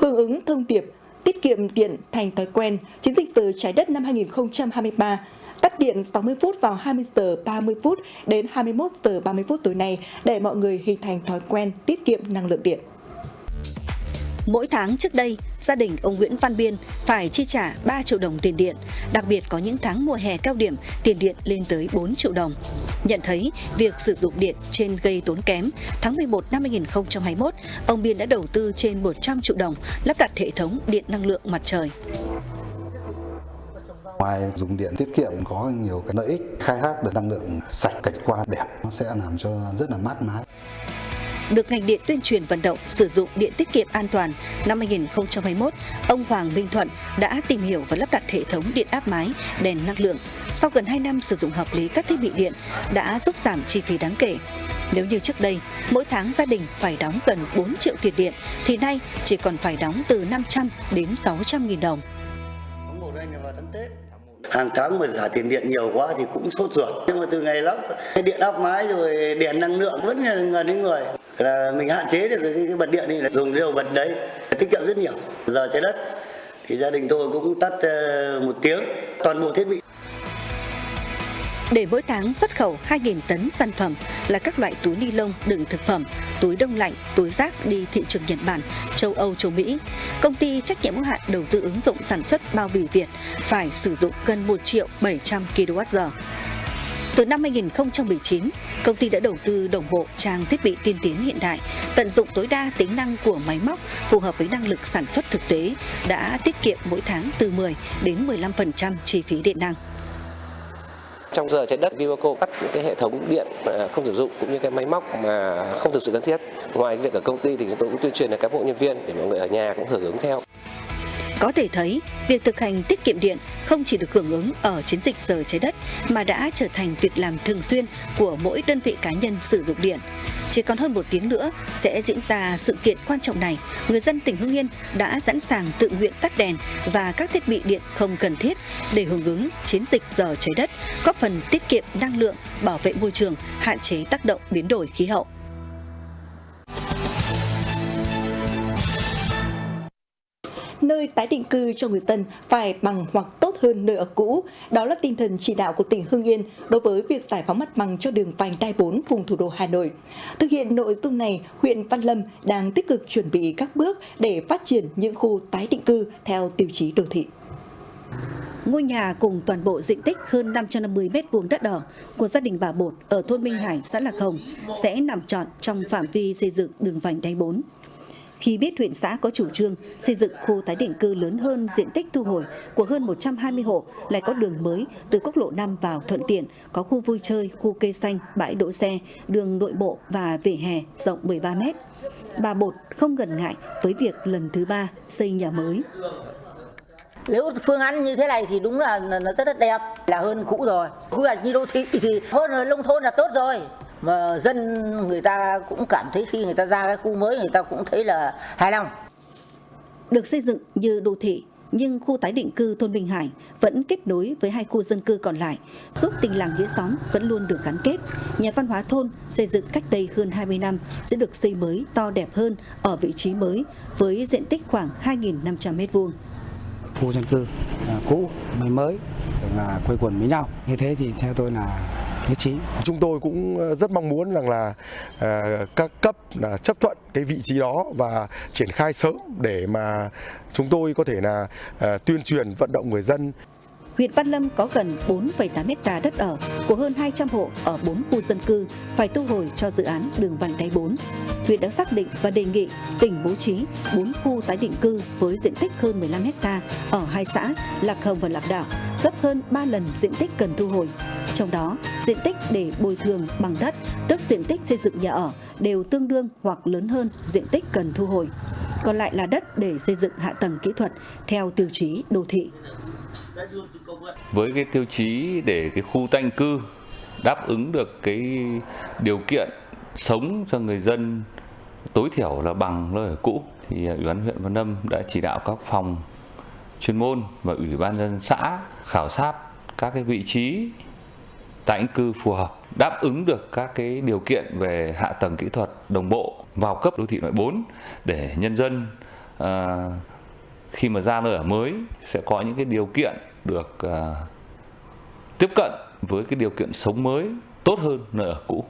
Hưởng ứng thông điệp tiết kiệm điện thành thói quen, chiến dịch giờ trái đất năm 2023 tắt điện 60 phút vào 20 giờ 30 phút đến 21 giờ 30 phút tối nay để mọi người hình thành thói quen tiết kiệm năng lượng điện. Mỗi tháng trước đây, gia đình ông Nguyễn Văn Biên phải chi trả 3 triệu đồng tiền điện, đặc biệt có những tháng mùa hè cao điểm tiền điện lên tới 4 triệu đồng. Nhận thấy việc sử dụng điện trên gây tốn kém, tháng 11 năm 2021, ông Biên đã đầu tư trên 100 triệu đồng lắp đặt hệ thống điện năng lượng mặt trời. Ngoài dùng điện tiết kiệm có nhiều cái lợi ích khai thác được năng lượng sạch cảnh quan đẹp nó sẽ làm cho rất là mát mát được ngành điện tuyên truyền vận động sử dụng điện tiết kiệm an toàn, năm 2021, ông Hoàng Minh Thuận đã tìm hiểu và lắp đặt hệ thống điện áp mái, đèn năng lượng. Sau gần 2 năm sử dụng hợp lý các thiết bị điện, đã giúp giảm chi phí đáng kể. Nếu như trước đây, mỗi tháng gia đình phải đóng gần 4 triệu tiền điện, thì nay chỉ còn phải đóng từ 500 đến 600 nghìn đồng hàng tháng mà trả tiền điện nhiều quá thì cũng sốt ruột nhưng mà từ ngày lắp cái điện áp mái rồi điện năng lượng vẫn gần đến người là mình hạn chế được cái, cái bật điện thì là dùng điều bật đấy tiết kiệm rất nhiều giờ trái đất thì gia đình tôi cũng tắt ờ, một tiếng toàn bộ thiết bị để mỗi tháng xuất khẩu 2.000 tấn sản phẩm là các loại túi ni lông đựng thực phẩm, túi đông lạnh, túi rác đi thị trường Nhật Bản, châu Âu, châu Mỹ. Công ty trách nhiệm hữu hạn đầu tư ứng dụng sản xuất bao bì Việt phải sử dụng gần 1 triệu 700 kWh. Từ năm 2019, công ty đã đầu tư đồng bộ trang thiết bị tiên tiến hiện đại, tận dụng tối đa tính năng của máy móc phù hợp với năng lực sản xuất thực tế, đã tiết kiệm mỗi tháng từ 10 đến 15% chi phí điện năng. Trong giờ trái đất, Vivaco cắt những cái hệ thống điện không sử dụng cũng như cái máy móc mà không thực sự cần thiết. Ngoài việc ở công ty thì chúng tôi cũng tuyên truyền đến cán bộ nhân viên để mọi người ở nhà cũng hưởng ứng theo. Có thể thấy, việc thực hành tiết kiệm điện không chỉ được hưởng ứng ở chiến dịch giờ trái đất mà đã trở thành việc làm thường xuyên của mỗi đơn vị cá nhân sử dụng điện. Chỉ còn hơn một tiếng nữa sẽ diễn ra sự kiện quan trọng này, người dân tỉnh Hưng Yên đã sẵn sàng tự nguyện tắt đèn và các thiết bị điện không cần thiết để hưởng ứng chiến dịch giờ trái đất, góp phần tiết kiệm năng lượng, bảo vệ môi trường, hạn chế tác động biến đổi khí hậu. Nơi tái định cư cho người dân phải bằng hoặc tốt hơn nơi ở cũ. Đó là tinh thần chỉ đạo của tỉnh Hưng Yên đối với việc giải phóng mặt bằng cho đường vành đai 4 vùng thủ đô Hà Nội. Thực hiện nội dung này, huyện Văn Lâm đang tích cực chuẩn bị các bước để phát triển những khu tái định cư theo tiêu chí đô thị. Ngôi nhà cùng toàn bộ diện tích hơn 550 m2 đất ở của gia đình bà Bột ở thôn Minh Hải, xã Lạc Hồng sẽ nằm trọn trong phạm vi xây dựng đường vành đai 4. Khi biết huyện xã có chủ trương xây dựng khu tái định cư lớn hơn diện tích thu hồi của hơn 120 hộ, lại có đường mới từ quốc lộ 5 vào thuận tiện, có khu vui chơi, khu cây xanh, bãi đỗ xe, đường nội bộ và vỉa hè rộng 13 mét. Bà Bột không ngần ngại với việc lần thứ ba xây nhà mới. Nếu phương án như thế này thì đúng là nó rất là đẹp, là hơn cũ rồi. Quy hoạch như đô thị thì hơn ở nông thôn là tốt rồi mà dân người ta cũng cảm thấy khi người ta ra cái khu mới người ta cũng thấy là hài lòng. Được xây dựng như đô thị nhưng khu tái định cư thôn Bình Hải vẫn kết nối với hai khu dân cư còn lại, giúp tình làng nghĩa xóm vẫn luôn được gắn kết. Nhà văn hóa thôn xây dựng cách đây hơn 20 năm sẽ được xây mới to đẹp hơn ở vị trí mới với diện tích khoảng 2.500 m2. Khu dân cư à, cũ mới mới là quây quần với nhau. Như thế thì theo tôi là nhất trí. Chúng tôi cũng ờ, rất mong muốn rằng là ờ, các cấp là chấp thuận cái vị trí đó và triển khai sớm để mà chúng tôi có thể là tuyên truyền vận động người dân huyện Văn Lâm có gần 4,8 hecta đất ở của hơn 200 hộ ở 4 khu dân cư phải thu hồi cho dự án đường vành đai 4. Huyện đã xác định và đề nghị tỉnh bố trí 4 khu tái định cư với diện tích hơn 15 hecta ở hai xã Lạc Hồng và Lạc Đạo, gấp hơn 3 lần diện tích cần thu hồi. Trong đó, diện tích để bồi thường bằng đất, tức diện tích xây dựng nhà ở đều tương đương hoặc lớn hơn diện tích cần thu hồi. Còn lại là đất để xây dựng hạ tầng kỹ thuật theo tiêu chí đô thị. Với cái tiêu chí để cái khu tanh cư đáp ứng được cái điều kiện sống cho người dân tối thiểu là bằng nơi ở cũ thì ủy ban huyện Văn Lâm đã chỉ đạo các phòng chuyên môn và ủy ban dân xã khảo sát các cái vị trí tái định cư phù hợp đáp ứng được các cái điều kiện về hạ tầng kỹ thuật đồng bộ vào cấp đô thị loại 4 để nhân dân à, khi mà ra nơi ở mới sẽ có những cái điều kiện được à, tiếp cận với cái điều kiện sống mới tốt hơn nơi ở cũ.